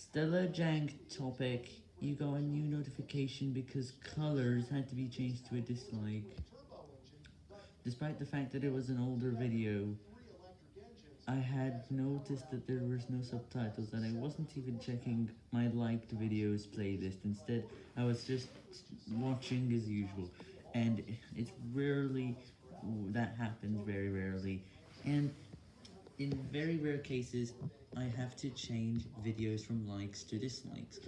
Stella Jank topic, you got a new notification because colors had to be changed to a dislike. Despite the fact that it was an older video, I had noticed that there was no subtitles and I wasn't even checking my liked videos playlist. Instead, I was just watching as usual. And it's rarely, that happens very in very rare cases, I have to change videos from likes to dislikes.